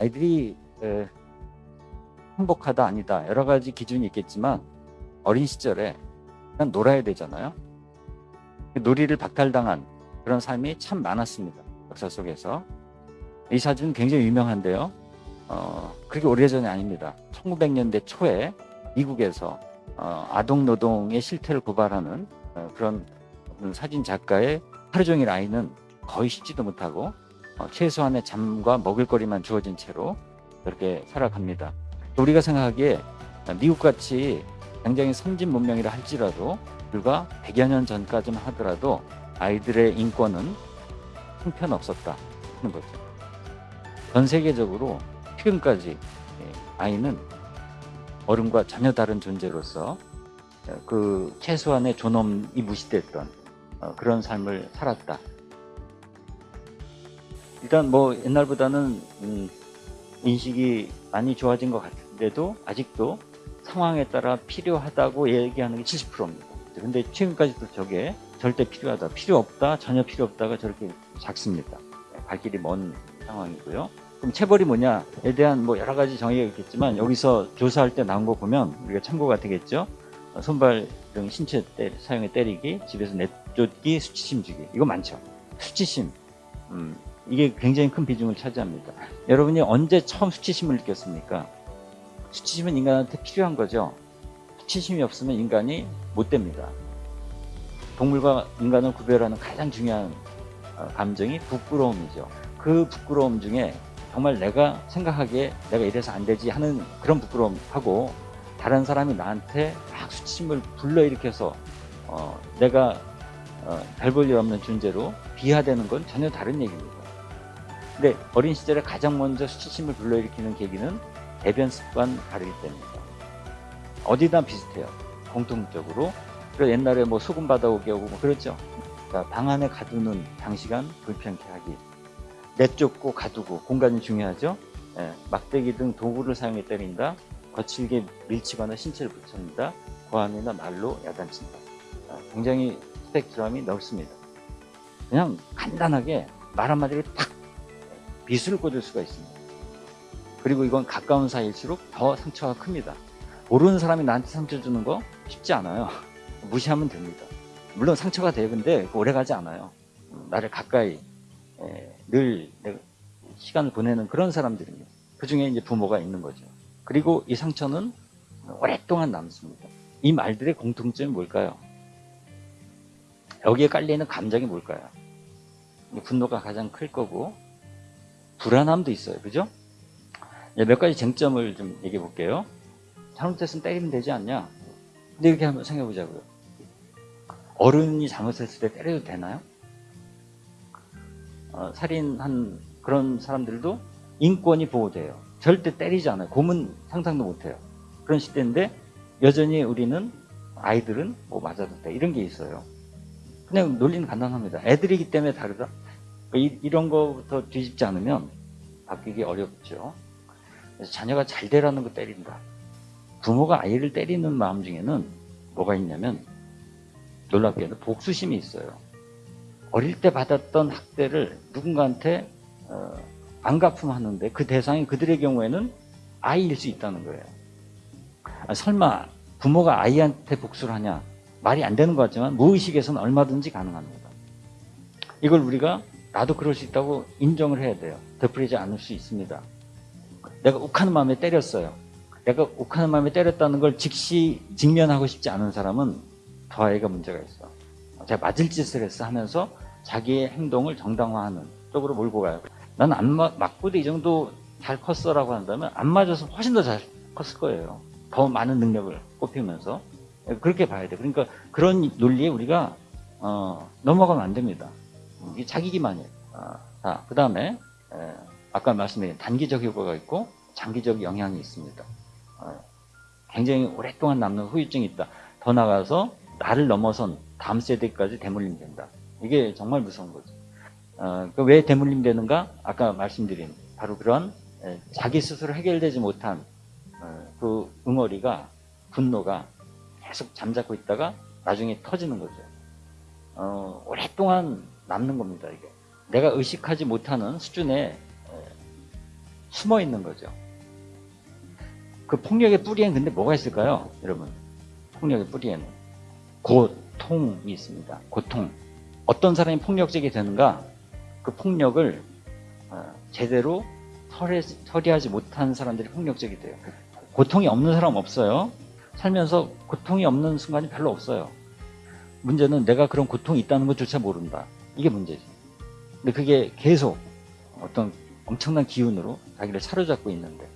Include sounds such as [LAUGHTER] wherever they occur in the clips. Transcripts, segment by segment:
아이들이 에, 행복하다 아니다 여러 가지 기준이 있겠지만 어린 시절에 그냥 놀아야 되잖아요. 놀이를 박탈당한 그런 삶이 참 많았습니다. 역사 속에서 이 사진은 굉장히 유명한데요. 어, 그렇게 오래전이 아닙니다. 1900년대 초에 미국에서 어, 아동 노동의 실태를 고발하는 어, 그런 사진 작가의 하루 종일 아이는 거의 씻지도 못하고 어, 최소한의 잠과 먹을거리만 주어진 채로 그렇게 살아갑니다. 우리가 생각하기에 미국같이 굉장히 선진 문명이라 할지라도 불과 100여 년 전까지만 하더라도 아이들의 인권은 형편없었다 하는 거죠. 전 세계적으로 최근까지 예, 아이는 어른과 전혀 다른 존재로서 그 최소한의 존엄이 무시됐던 어, 그런 삶을 살았다. 일단 뭐 옛날보다는 음, 인식이 많이 좋아진 것 같은데도 아직도 상황에 따라 필요하다고 얘기하는 게 70%입니다. 근데 최근까지도 저게 절대 필요하다, 필요 없다, 전혀 필요 없다가 저렇게 작습니다. 갈 길이 먼 상황이고요. 그럼 체벌이 뭐냐에 대한 뭐 여러 가지 정의가 있겠지만 여기서 조사할 때 나온 거 보면 우리가 참고가 되겠죠. 손발 등 신체 때, 사용에 때리기, 집에서 내쫓기, 수치심 주기 이거 많죠. 수치심 음, 이게 굉장히 큰 비중을 차지합니다. 여러분이 언제 처음 수치심을 느꼈습니까? 수치심은 인간한테 필요한 거죠. 수치심이 없으면 인간이 못 됩니다. 동물과 인간을 구별하는 가장 중요한 어, 감정이 부끄러움이죠. 그 부끄러움 중에 정말 내가 생각하기에 내가 이래서 안 되지 하는 그런 부끄러움하고 다른 사람이 나한테 막 수치심을 불러일으켜서 어, 내가 어, 별볼일 없는 존재로 비하되는 건 전혀 다른 얘기입니다. 근데 어린 시절에 가장 먼저 수치심을 불러일으키는 계기는 대변 습관 가르기 때문입니다. 어디다 비슷해요. 공통적으로. 그래서 옛날에 뭐 소금 받아오게 하고 뭐 그랬죠. 그러니까 방 안에 가두는 장시간 불편케 하기. 내쫓고 가두고 공간이 중요하죠. 예, 막대기 등 도구를 사용해 때린다. 거칠게 밀치거나 신체를 붙입니다. 고함이나 말로 야단친다. 아, 굉장히 스펙트럼이 넓습니다. 그냥 간단하게 말 한마디로 탁 비수를 꽂을 수가 있습니다. 그리고 이건 가까운 사이일수록 더 상처가 큽니다. 모르는 사람이 나한테 상처 주는 거 쉽지 않아요. [LAUGHS] 무시하면 됩니다. 물론 상처가 돼요. 근데 오래 가지 않아요. 나를 가까이 늘 시간을 보내는 그런 사람들입니다. 그 중에 이제 부모가 있는 거죠. 그리고 이 상처는 오랫동안 남습니다. 이 말들의 공통점이 뭘까요? 여기에 깔려있는 감정이 뭘까요? 분노가 가장 클 거고 불안함도 있어요. 그죠? 몇 가지 쟁점을 좀 얘기해 볼게요. 잘못했으면 때리면 되지 않냐? 근데 이렇게 한번 생각해 보자고요. 어른이 잘못했을 때 때려도 되나요? 어, 살인한 그런 사람들도 인권이 보호돼요. 절대 때리지 않아요. 고문 상상도 못해요. 그런 시대인데 여전히 우리는 아이들은 뭐 맞아도 돼 이런 게 있어요. 그냥 논리는 간단합니다. 애들이기 때문에 다르다. 그러니까 이, 런 거부터 뒤집지 않으면 바뀌기 어렵죠. 그래서 자녀가 잘 되라는 거 때린다. 부모가 아이를 때리는 마음 중에는 뭐가 있냐면 놀랍게도 복수심이 있어요. 어릴 때 받았던 학대를 누군가한테 어, 안 갚음하는데 그 대상이 그들의 경우에는 아이일 수 있다는 거예요. 아, 설마 부모가 아이한테 복수를 하냐? 말이 안 되는 것 같지만 무의식에서는 얼마든지 가능합니다. 이걸 우리가 나도 그럴 수 있다고 인정을 해야 돼요. 되풀이지 않을 수 있습니다. 내가 욱하는 마음에 때렸어요. 내가 욱하는 마음에 때렸다는 걸 즉시 직면하고 싶지 않은 사람은 더 아이가 문제가 있어. 제가 맞을 짓을 했어 하면서 자기의 행동을 정당화하는 쪽으로 몰고 가요. 나는 안 맞고도 이 정도 잘 컸어라고 한다면 안 맞아서 훨씬 더 잘 컸을 거예요. 더 많은 능력을 꼽히면서 그렇게 봐야 돼. 그러니까 그런 논리에 우리가 어, 넘어가면 안 됩니다. 이게 자기 기만이에요. 어, 자, 그 다음에 아까 말씀드린 단기적 효과가 있고 장기적 영향이 있습니다. 어, 굉장히 오랫동안 남는 후유증이 있다. 더 나가서 나를 넘어선 다음 세대까지 대물림 된다. 이게 정말 무서운 거죠. 어, 그왜 대물림 되는가? 아까 말씀드린 바로 그런 에, 자기 스스로 해결되지 못한 어, 그 응어리가 분노가 계속 잠자고 있다가 나중에 터지는 거죠. 어, 오랫동안 남는 겁니다. 이게 내가 의식하지 못하는 수준의 숨어 있는 거죠. 그 폭력의 뿌리엔 근데 뭐가 있을까요? 여러분. 폭력의 뿌리에는 고통이 있습니다. 고통. 어떤 사람이 폭력적이 되는가? 그 폭력을 어, 제대로 처리, 처리 하지 못한 사람들이 폭력적이 돼요. 고통이 없는 사람 없어요. 살면서 고통이 없는 순간이 별로 없어요. 문제는 내가 그런 고통이 있다는 것조차 모른다. 이게 문제지. 근데 그게 계속 어떤 엄청난 기운으로 자기를 사로잡고 있는데.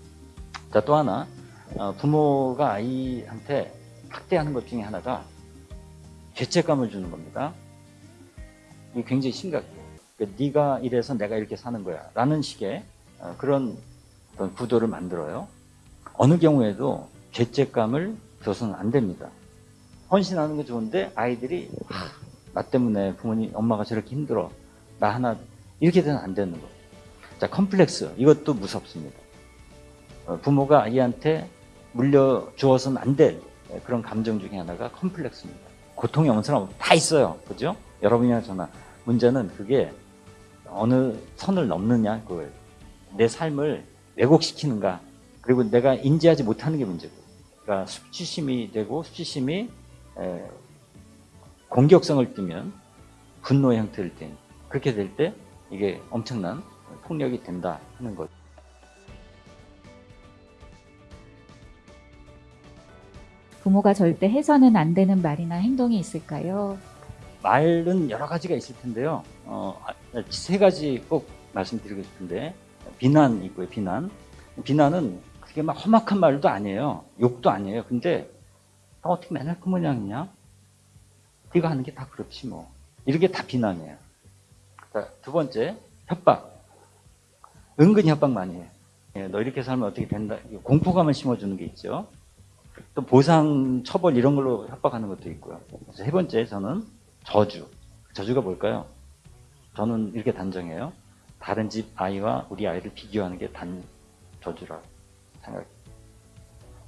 자, 또 하나. 어, 부모가 아이한테 학대하는 것 중에 하나가 죄책감을 주는 겁니다. 이게 굉장히 심각해요. 그러니까 네가 이래서 내가 이렇게 사는 거야. 라는 식의 어, 그런 어떤 구도를 만들어요. 어느 경우에도 죄책감을 줘서는 안 됩니다. 헌신하는 게 좋은데 아이들이 아, 나 때문에 부모님, 엄마가 저렇게 힘들어. 나 하나 이렇게 되면 안 되는 거예요. 자, 컴플렉스 이것도 무섭습니다. 어, 부모가 아이한테 물려주어서는 안 될 그런 감정 중에 하나가 컴플렉스입니다. 고통이 없는 사람 다 있어요. 그죠? 여러분이나 저나. 문제는 그게 어느 선을 넘느냐, 그거예요. 내 삶을 왜곡시키는가. 그리고 내가 인지하지 못하는 게 문제고. 그러니까 수치심이 되고 에, 공격성을 띠면 분노의 형태를 띈 그렇게 될 때 이게 엄청난 폭력이 된다 하는 거죠. 부모가 절대 해서는 안 되는 말이나 행동이 있을까요? 말은 여러 가지가 있을 텐데요. 어, 아, 세 가지 꼭 말씀드리고 싶은데 비난 있고요. 비난. 비난은 그게 막 험악한 말도 아니에요. 욕도 아니에요. 근데 너 어떻게 맨날 그 모양이냐? 네가 하는 게 다 그렇지 뭐. 이렇게 다 비난이에요. 자, 두 번째 협박. 은근히 협박 많이 해요. 예, 너 이렇게 살면 어떻게 된다. 공포감을 심어주는 게 있죠. 또 보상, 처벌 이런 걸로 협박하는 것도 있고요. 세 번째 저는 저주. 저주가 뭘까요? 저는 이렇게 단정해요. 다른 집 아이와 우리 아이를 비교하는 게 단 저주라 생각해요.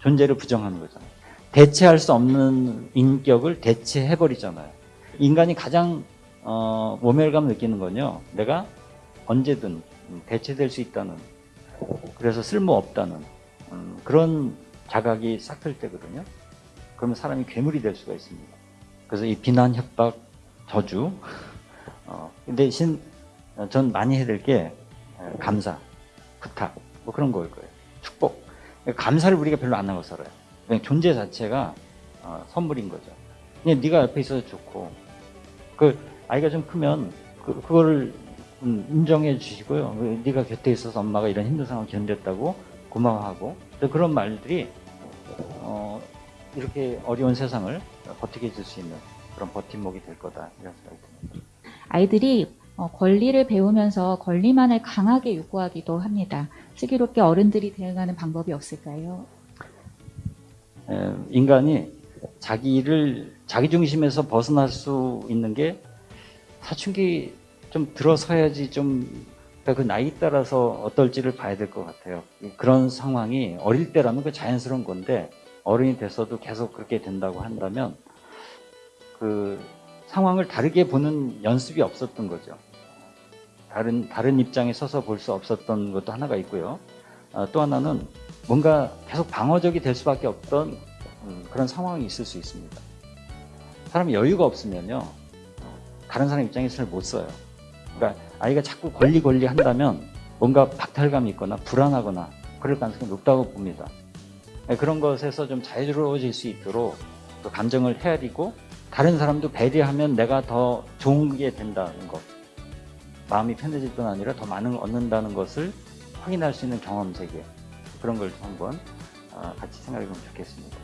존재를 부정하는 거잖아요. 대체할 수 없는 인격을 대체해버리잖아요. 인간이 가장 어, 모멸감 느끼는 건요. 내가 언제든 대체될 수 있다는 그래서 쓸모없다는 음, 그런 자각이 싹틀 때거든요. 그러면 사람이 괴물이 될 수가 있습니다. 그래서 이 비난, 협박, 저주 [LAUGHS] 어, 대신 전 많이 해야 될 게 감사, 부탁 뭐 그런 거일 거예요. 축복. 감사를 우리가 별로 안 하고 살아요. 존재 자체가 어, 선물인 거죠. 그냥 네가 옆에 있어서 좋고 그 아이가 좀 크면 그, 그거를 음, 인정해 주시고요. 그 네가 곁에 있어서 엄마가 이런 힘든 상황 견뎠다고 고마워하고 또 그런 말들이 어, 이렇게 어려운 세상을 버티게 해줄 수 있는 그런 버팀목이 될 거다 이런 생각이 듭니다. 아이들이 어, 권리를 배우면서 권리만을 강하게 요구하기도 합니다. 슬기롭게 어른들이 대응하는 방법이 없을까요? 에, 인간이 자기를 자기 중심에서 벗어날 수 있는 게 사춘기 좀 들어서야지 좀 그 나이 따라서 어떨지를 봐야 될 것 같아요. 그런 상황이 어릴 때라면 그 자연스러운 건데 어른이 돼서도 계속 그렇게 된다고 한다면 그 상황을 다르게 보는 연습이 없었던 거죠. 다른 다른 입장에 서서 볼 수 없었던 것도 하나가 있고요. 어, 또 하나는 뭔가 계속 방어적이 될 수밖에 없던 음, 그런 상황이 있을 수 있습니다. 사람이 여유가 없으면요, 다른 사람 입장에서 잘 못 써요. 그러니까 아이가 자꾸 권리 권리 한다면 뭔가 박탈감이 있거나 불안하거나 그럴 가능성이 높다고 봅니다. 네, 그런 것에서 좀 자유로워질 수 있도록 그 감정을 헤아리고 다른 사람도 배려하면 내가 더 좋은 게 된다는 것. 마음이 편해질 뿐 아니라 더 많은 걸 얻는다는 것을 확인할 수 있는 경험 세계. 그런 걸 한번 어, 같이 생각해 보면 좋겠습니다.